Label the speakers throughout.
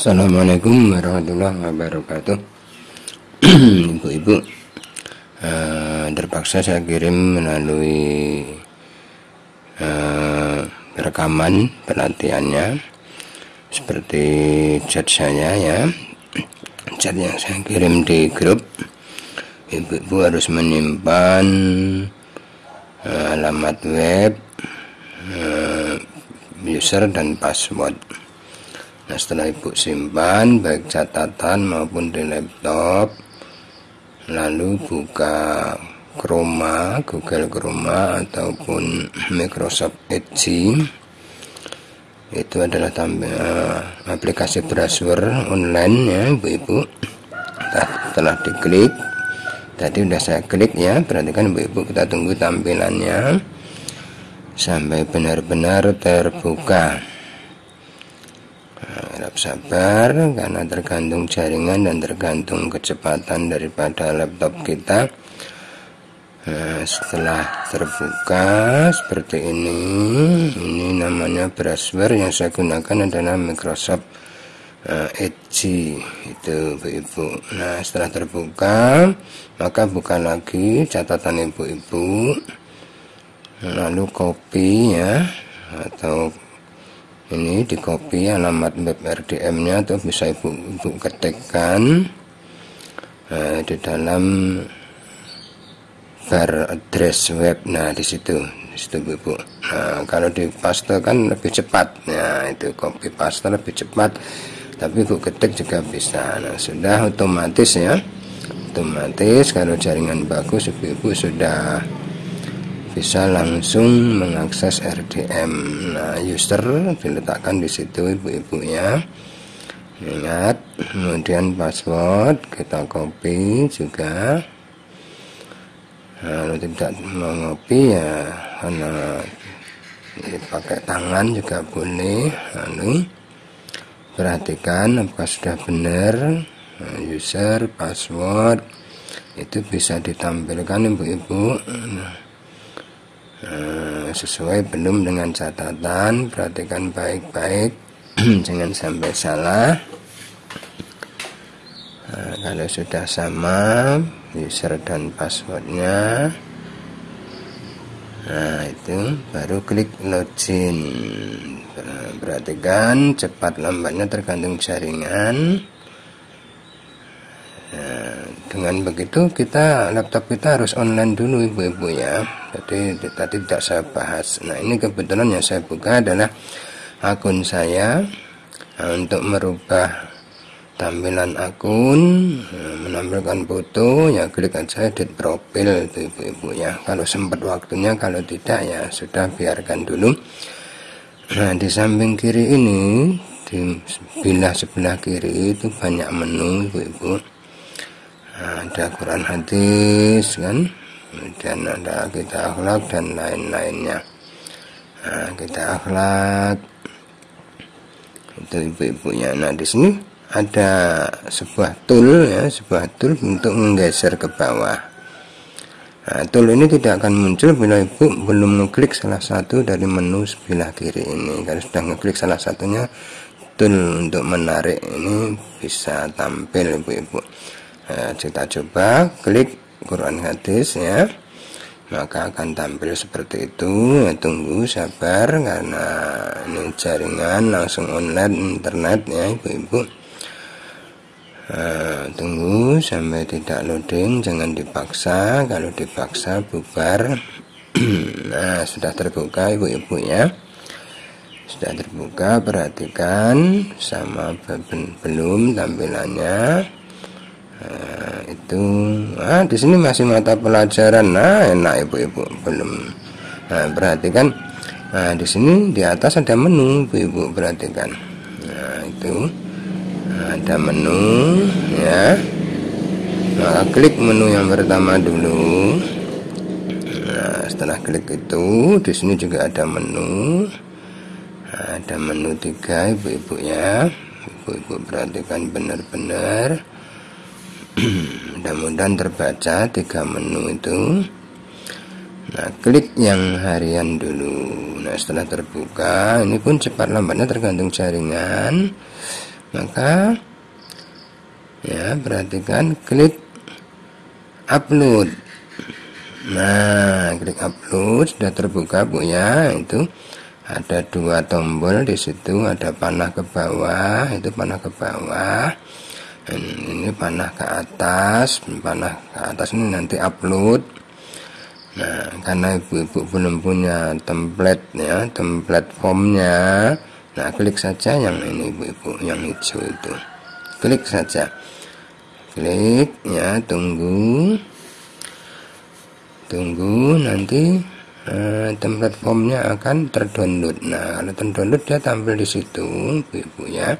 Speaker 1: Assalamualaikum warahmatullahi wabarakatuh. Ibu-ibu uh, Terpaksa saya kirim melalui uh, Rekaman pelatihannya. Seperti chat saya ya. Chat yang saya kirim di grup. Ibu-ibu harus menyimpan uh, Alamat web uh, User dan password Nah setelah ibu simpan baik catatan maupun di laptop Lalu buka Chroma, Google Chroma ataupun Microsoft Edge. Itu adalah tampil, uh, aplikasi browser online ya ibu-ibu Setelah diklik Tadi sudah saya klik ya Perhatikan ibu-ibu kita tunggu tampilannya. Sampai benar-benar terbuka harap sabar karena tergantung jaringan dan tergantung kecepatan daripada laptop kita. Nah, setelah terbuka seperti ini ini namanya browser yang saya gunakan adalah Microsoft uh, Edge itu ibu-ibu nah setelah terbuka maka buka lagi catatan ibu-ibu lalu copy ya atau ini di copy alamat web RDM nya atau bisa ibu, ibu ketikkan nah, di dalam bar address web. Nah di situ di situ ibu nah kalau di paste kan lebih cepat. Nah itu copy paste lebih cepat. Tapi ibu ketik juga bisa. Nah sudah otomatis ya. Otomatis kalau jaringan bagus ibu-ibu sudah bisa langsung mengakses RDM. Nah, user diletakkan di situ ibu-ibu ya. Ingat, kemudian password kita copy juga. Kalau tidak mau copy ya karena pakai tangan juga boleh. Lalu perhatikan apakah sudah benar nah, user password itu bisa ditampilkan ibu-ibu. Nah, Eh, sesuai belum dengan catatan perhatikan baik-baik jangan sampai salah. Nah, kalau sudah sama user dan passwordnya. Nah itu baru klik login. Perhatikan cepat lambatnya tergantung jaringan dengan begitu kita laptop kita harus online dulu ibu-ibu ya. Jadi tadi tidak saya bahas. Nah ini kebetulan yang saya buka adalah akun saya. Nah, untuk merubah tampilan akun nah, menampilkan foto ya klik aja edit profil ibu-ibu ya. Kalau sempat waktunya kalau tidak ya sudah biarkan dulu. Nah di samping kiri ini di sebelah sebelah kiri itu banyak menu ibu-ibu ada Quran hadis kan? Kemudian ada kita akhlak dan lain-lainnya. Nah, kita akhlak. Itu ibu-ibunya. Nah di sini ada sebuah tool ya sebuah tool untuk menggeser ke bawah. Nah, tool ini tidak akan muncul bila ibu belum mengklik salah satu dari menu sebelah kiri ini. Kalau sudah mengklik salah satunya tool untuk menarik ini bisa tampil ibu-ibu nah, kita coba klik Quran hadis ya. Maka akan tampil seperti itu. Ya, tunggu sabar karena ini jaringan langsung online internet ya ibu-ibu. Nah, tunggu sampai tidak loading jangan dipaksa. Kalau dipaksa bubar. Nah sudah terbuka ibu-ibu ya. Sudah terbuka perhatikan. Sama belum tampilannya Nah, itu ah di sini masih mata pelajaran. Nah enak ibu-ibu. Belum. Nah perhatikan. Nah di sini di atas ada menu ibu-ibu perhatikan. Nah itu. Nah, ada menu ya. Maka klik menu yang pertama dulu. Nah setelah klik itu di sini juga ada menu. Nah, ada menu tiga ibu-ibu ya. Ibu-ibu perhatikan benar-benar mudah-mudahan terbaca tiga menu itu. Nah klik yang harian dulu. Nah setelah terbuka ini pun cepat lambatnya tergantung jaringan. Maka ya perhatikan klik upload. Nah klik upload. Sudah terbuka bu ya. Itu ada dua tombol di situ. Ada panah ke bawah. Itu panah ke bawah ini panah ke atas panah ke atas ini nanti upload. Nah karena ibu-ibu belum punya template ya template formnya nah klik saja yang ini ibu-ibu yang hijau itu. Klik saja. Klik ya tunggu. Tunggu nanti uh, template formnya akan terdownload. Nah kalau terdownload dia tampil di situ ibu ya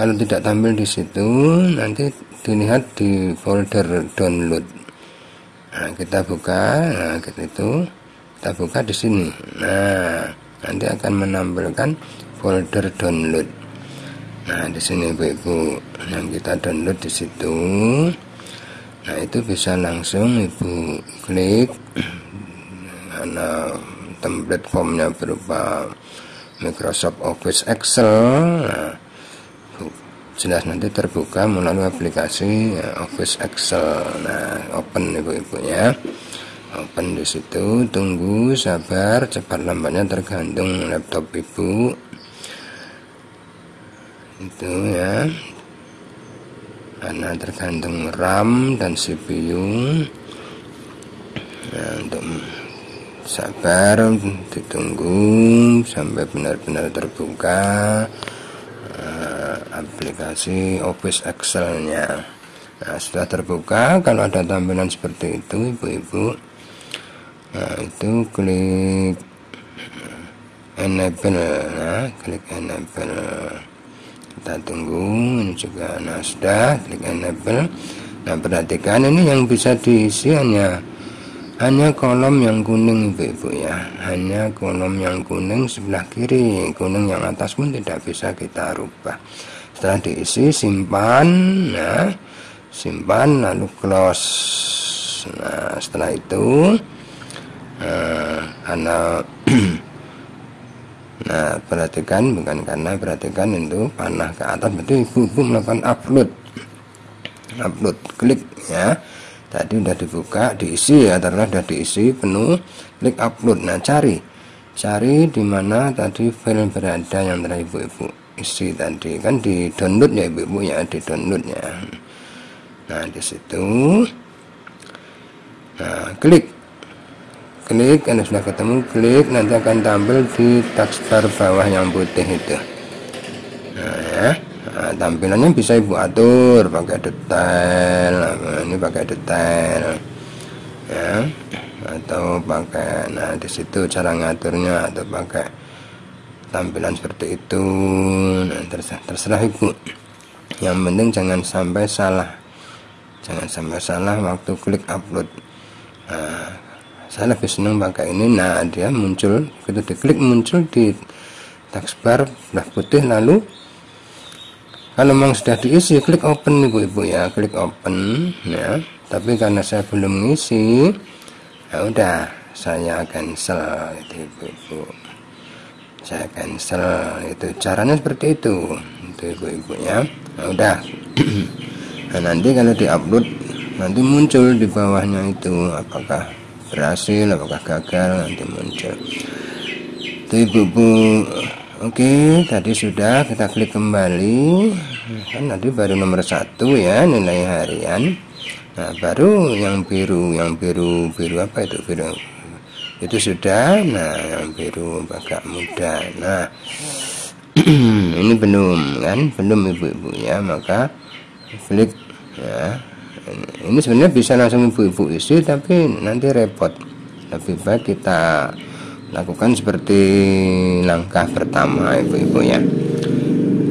Speaker 1: kalau tidak tampil di situ nanti dilihat di folder download. Nah kita buka nah gitu itu kita buka di sini. Nah nanti akan menampilkan folder download. Nah, di sini Ibu-ibu yang kita download di situ. Nah, itu bisa langsung Ibu klik. Karena template formnya berupa Microsoft Office Excel. Nah, jelas nanti terbuka melalui aplikasi ya, Office Excel. Nah, open Ibu-ibu ya. Open di situ, tunggu, sabar, cepat lambatnya tergantung laptop Ibu itu ya karena tergantung RAM dan CPU nah, untuk sabar ditunggu sampai benar-benar terbuka uh, aplikasi Office Excel nya nah sudah terbuka kalau ada tampilan seperti itu ibu-ibu nah itu klik enable. Nah klik enable. Kita tunggu ini juga nah sudah klik enable. Nah perhatikan ini yang bisa diisi hanya hanya kolom yang kuning ibu-ibu ya. Hanya kolom yang kuning sebelah kiri kuning yang atas pun tidak bisa kita rubah setelah diisi simpan nah simpan lalu close nah setelah itu nah, karena Nah, perhatikan bukan karena perhatikan itu panah ke atas berarti ibu-ibu melakukan upload. Upload klik ya. Tadi udah dibuka, diisi ya, ternyata sudah diisi penuh, klik upload. Nah, cari. Cari di mana tadi file berada yang telah ibu-ibu isi tadi. Kan di download ya ibu-ibu ya, di download ya. Nah, di situ. Nah, klik. Klik Anda sudah ketemu klik. Nanti akan tampil di taskbar bawah yang putih itu. Nah ya. Nah, tampilannya bisa ibu atur pakai detail. Nah, ini pakai detail. Ya. Atau pakai nah di situ cara ngaturnya atau pakai tampilan seperti itu. Nah, terserah, terserah ibu. Yang penting jangan sampai salah. Jangan sampai salah waktu klik upload. Nah, saya lebih senang pakai ini. Nah dia muncul kita diklik muncul di taskbar belah putih lalu kalau memang sudah diisi klik open ibu-ibu ya. Klik open ya. Tapi karena saya belum ngisi ya udah saya cancel itu ibu-ibu saya cancel. Itu caranya seperti itu. Itu ibu-ibu ya nah, udah. Nah nanti kalau diupload nanti muncul di bawahnya itu. Apakah berhasil apakah gagal nanti muncul. Itu ibu-ibu. Oke tadi sudah kita klik kembali. Kan tadi baru nomor satu ya nilai harian. Nah baru yang biru yang biru biru apa itu? Biru itu sudah. Nah yang biru agak muda. Nah ini belum kan? Belum ibu-ibu ya maka klik ya. Ini sebenarnya bisa langsung ibu-ibu isi tapi nanti repot. Lebih baik kita lakukan seperti langkah pertama ibu-ibu ya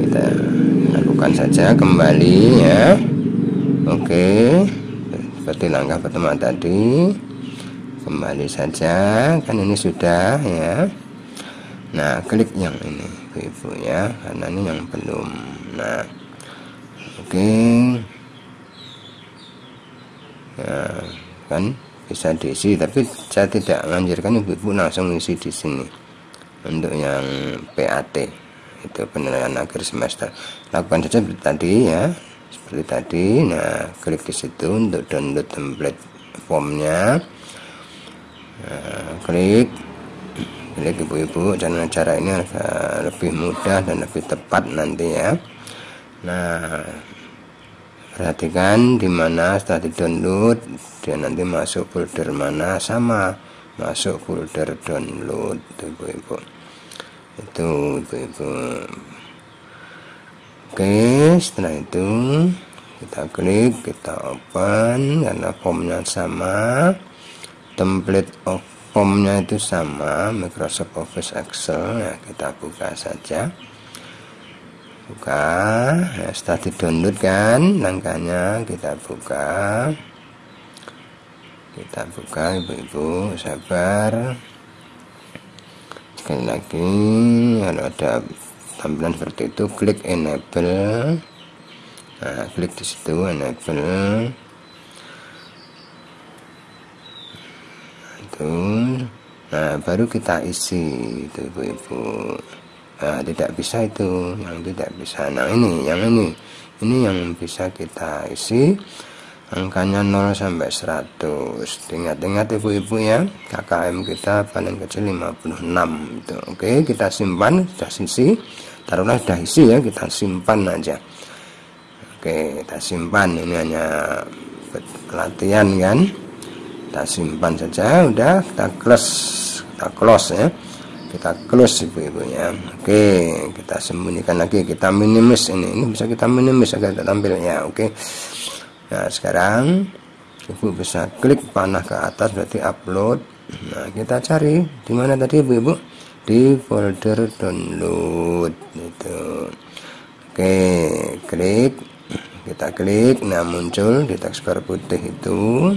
Speaker 1: kita lakukan saja kembali ya. Oke seperti langkah pertama tadi kembali saja. Kan ini sudah ya. Nah klik yang ini ibu-ibu ya. Karena ini yang belum. Nah oke. Ya, kan bisa diisi tapi saya tidak menganjurkan ibu-ibu langsung isi di sini. Untuk yang PAT itu penilaian akhir semester. Lakukan saja seperti tadi ya. Seperti tadi. Nah klik di situ untuk download template formnya nah, klik. Klik ibu-ibu dan cara ini agak lebih mudah dan lebih tepat nanti ya. Nah perhatikan di mana setelah di download dia nanti masuk folder mana? Sama masuk folder download ibu-ibu. Itu ibu-ibu. Oke setelah itu kita klik kita open karena formnya sama template of formnya itu sama Microsoft Office Excel. Ya kita buka saja. Buka. Ya, setelah di download kan langkahnya kita buka. Kita buka ibu-ibu sabar. Sekali lagi kalau ada tampilan seperti itu klik enable. Nah klik di situ enable itu nah baru kita isi itu ibu-ibu nah tidak bisa itu yang tidak bisa. Nah ini yang ini. Ini yang bisa kita isi. Angkanya 0 sampai 100 ingat-ingat ibu-ibu ya. KKM kita paling kecil 56 itu. Oke kita simpan sudah sisi. Taruhlah sudah isi ya kita simpan aja. Oke kita simpan. Ini hanya pelatihan kan kita simpan saja udah. Kita close. Kita close ya. Kita close ibu-ibu ya oke kita sembunyikan lagi. Kita minimis ini. Ini bisa kita minimis agar tampil ya. Oke. Nah sekarang ibu bisa klik panah ke atas berarti upload. Nah kita cari di mana tadi ibu-ibu? Di folder download itu oke klik. Kita klik. Nah muncul di taskbar putih itu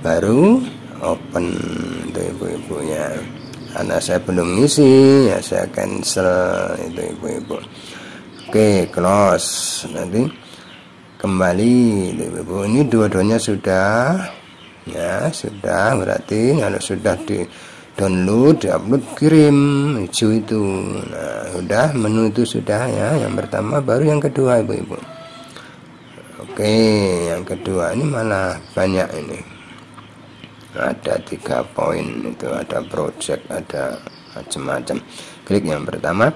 Speaker 1: baru open itu ibu-ibu ya karena saya belum ngisi ya saya cancel itu ibu-ibu. Oke close. Nanti kembali ibu ini dua-duanya sudah ya sudah. Berarti kalau sudah di download di upload kirim hijau itu. Nah sudah menu itu sudah ya. Yang pertama baru yang kedua ibu-ibu. Oke yang kedua. Ini malah banyak ini ada tiga poin itu ada project ada macam-macam. Klik yang pertama.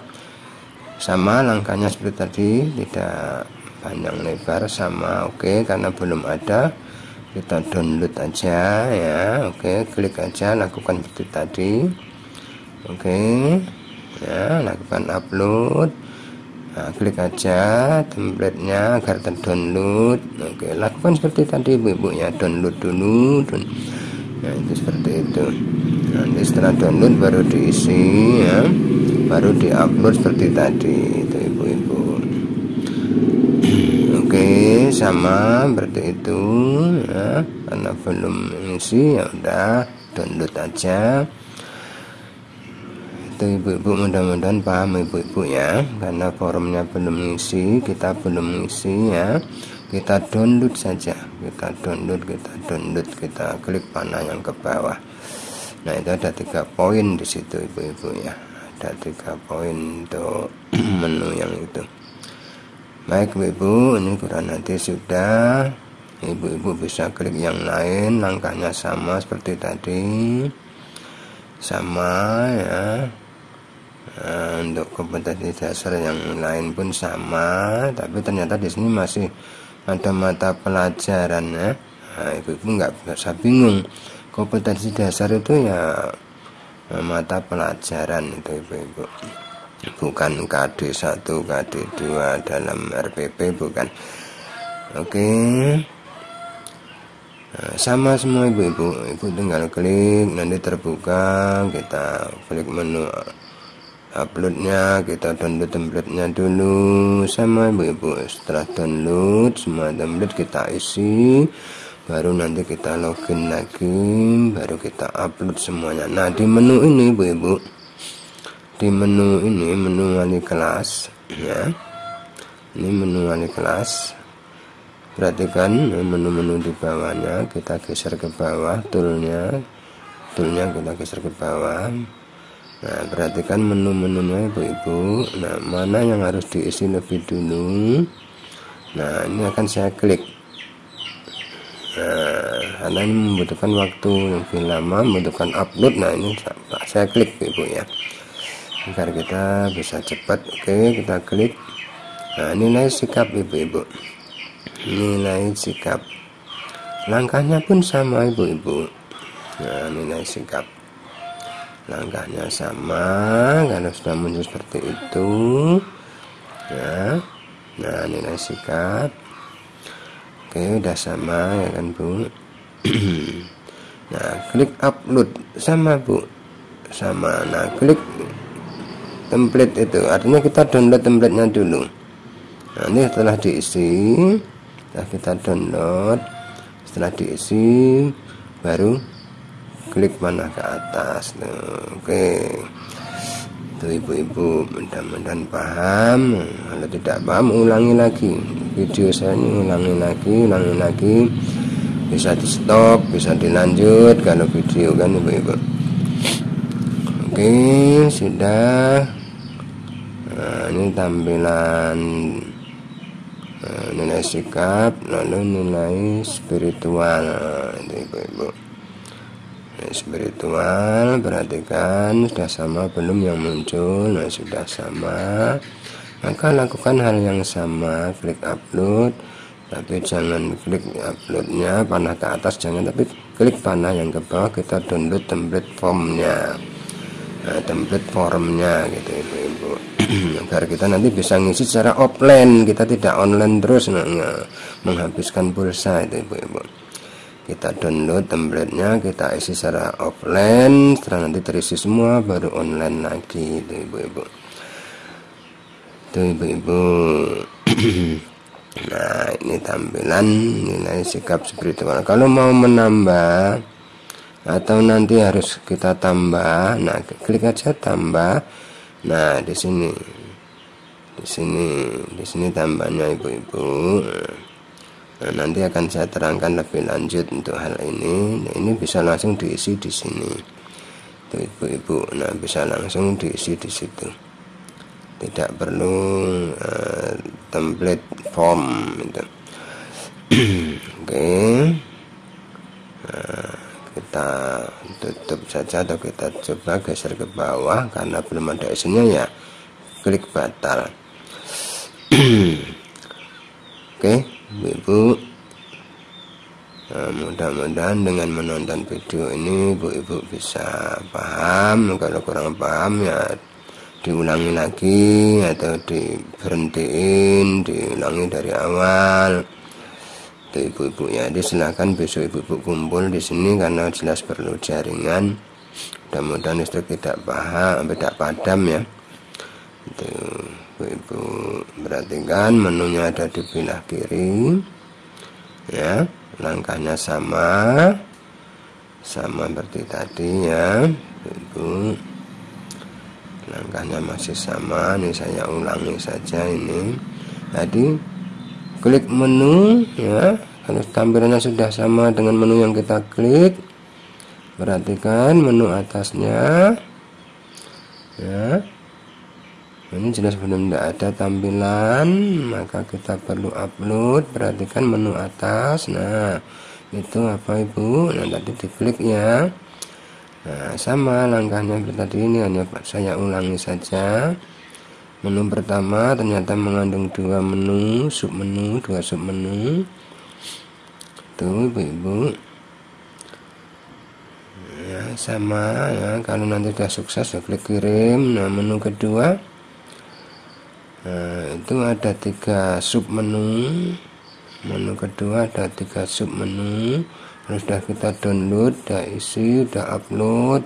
Speaker 1: Sama langkahnya seperti tadi tidak panjang lebar sama oke okay, karena belum ada. Kita download aja ya oke okay, klik aja lakukan seperti tadi. Oke okay, ya lakukan upload. Nah, klik aja templatenya agar terdownload. Oke lakukan seperti tadi ibu-ibu ya download dulu nah itu seperti itu. Nanti setelah download baru diisi ya. Baru diupload seperti tadi itu ibu-ibu. Oke sama berarti itu ya. Karena belum isi ya udah download aja. Itu ibu-ibu mudah-mudahan paham ibu-ibu ya. Karena forumnya belum isi kita belum isi ya kita download saja. Kita download kita download kita klik panah yang ke bawah. Nah itu ada tiga poin di situ ibu-ibu ya. Ada tiga poin untuk menu yang itu. Baik ibu ini kurang nanti sudah. Ibu-ibu bisa klik yang lain. Langkahnya sama seperti tadi. Sama ya. Nah, untuk kompetensi dasar yang lain pun sama. Tapi ternyata di sini masih ada mata pelajaran ya. Nah, ibu-ibu nggak bisa bingung. Kompetensi dasar itu ya mata pelajaran itu ibu-ibu. Bukan KD 1 KD 2 dalam RPP bukan. Oke. Nah, sama semua ibu-ibu. Ibu tinggal klik nanti terbuka kita klik menu uploadnya kita download template-nya dulu sama ibu-ibu. Setelah download semua template kita isi. Baru nanti kita login lagi baru kita upload semuanya. Nah di menu ini ibu-ibu. Di menu ini menu wali kelas ya. Ini menu wali kelas. Perhatikan menu-menu di bawahnya. Kita geser ke bawah toolnya. Toolnya kita geser ke bawah Nah, perhatikan menu-menunya ibu-ibu. Nah, mana yang harus diisi lebih dulu. Nah, ini akan saya klik. Nah, karena ini membutuhkan waktu lebih lama, membutuhkan upload. Nah, ini saya klik ibu ya. Agar kita bisa cepat. Oke, kita klik. Nah, nilai sikap ibu-ibu. Nilai sikap. Langkahnya pun sama ibu-ibu. Nah, nilai sikap langkahnya sama kalau sudah muncul seperti itu. Ya. Nah nilai sikap oke udah sama ya kan bu? Nah klik upload. Sama bu. Sama. Nah klik template itu. Artinya kita download templatenya dulu. Nah, ini setelah diisi setelah kita download. Setelah diisi baru klik mana ke atas. Tuh oke. Tuh ibu-ibu mudah-mudahan paham. Kalau tidak paham ulangi lagi. Video saya ini ulangi lagi ulangi lagi. Bisa di stop bisa dilanjut kalau video kan ibu-ibu. Oke sudah. Nah, ini tampilan nah, nilai sikap lalu nilai spiritual. Nah, ibu-ibu spiritual perhatikan sudah sama belum yang muncul nah sudah sama. Maka lakukan hal yang sama klik upload. Tapi jangan klik uploadnya panah ke atas jangan tapi klik panah yang ke bawah kita download template formnya. Nah, template formnya gitu ibu-ibu. Agar kita nanti bisa ngisi secara offline kita tidak online terus nah, menghabiskan pulsa itu ibu-ibu kita download templatenya kita isi secara offline setelah nanti terisi semua baru online lagi itu ibu-ibu. Itu ibu-ibu. Nah ini tampilan nilai sikap spiritual. Kalau mau menambah atau nanti harus kita tambah nah klik aja tambah. Nah di sini. Di sini di sini tambahnya ibu-ibu Nah, nanti akan saya terangkan lebih lanjut untuk hal ini. Nah, ini bisa langsung diisi di sini. ibu-ibu, nah bisa langsung diisi di situ. Tidak perlu uh, template form itu. Oke. Nah, kita tutup saja atau kita coba geser ke bawah karena belum ada isinya ya. Klik batal. Oke. Okay ibu-ibu nah, mudah-mudahan dengan menonton video ini ibu-ibu bisa paham kalau kurang paham ya diulangi lagi atau diberhentiin diulangi dari awal. Itu ibu-ibu ya jadi silakan besok ibu-ibu kumpul di sini karena jelas perlu jaringan. Mudah-mudahan listrik tidak paham tidak padam ya. Itu ibu perhatikan menunya ada di belah kiri. Ya langkahnya sama. Sama seperti tadi ya ibu langkahnya masih sama. Ini saya ulangi saja ini. Tadi klik menu ya. Kalau tampilannya sudah sama dengan menu yang kita klik perhatikan menu atasnya. Ya ini jelas belum tidak ada tampilan. Maka kita perlu upload perhatikan menu atas. Nah itu apa ibu? Nah tadi diklik ya. Nah sama langkahnya tadi ini hanya saya ulangi saja. Menu pertama ternyata mengandung dua menu sub menu dua sub menu tuh ibu-ibu ya sama ya. Kalau nanti sudah sukses ya klik kirim. Nah menu kedua nah itu ada tiga sub menu. Menu kedua ada tiga sub menu. Terus sudah kita download sudah isi sudah upload.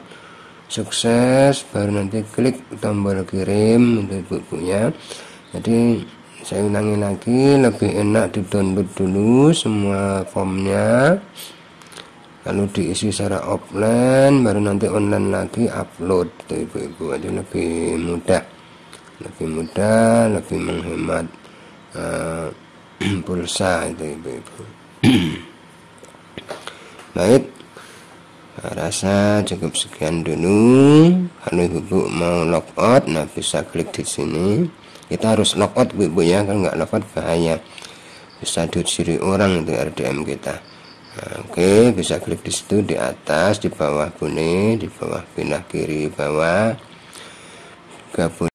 Speaker 1: Sukses baru nanti klik tombol kirim untuk bukunya jadi saya ulangi lagi lebih enak di download dulu semua formnya. Lalu diisi secara offline baru nanti online lagi upload ibu-ibu. Jadi lebih mudah lebih mudah lebih menghemat uh, pulsa itu ibu-ibu. Baik. Rasa cukup sekian dulu. Kalau ibu-ibu mau logout nah bisa klik di sini. Kita harus logout ibu-ibu ya. Kalau nggak logout bahaya. Bisa dicuri orang itu RDM kita. Nah, oke bisa klik di situ di atas di bawah bunyi di bawah pindah kiri bawah. Gabung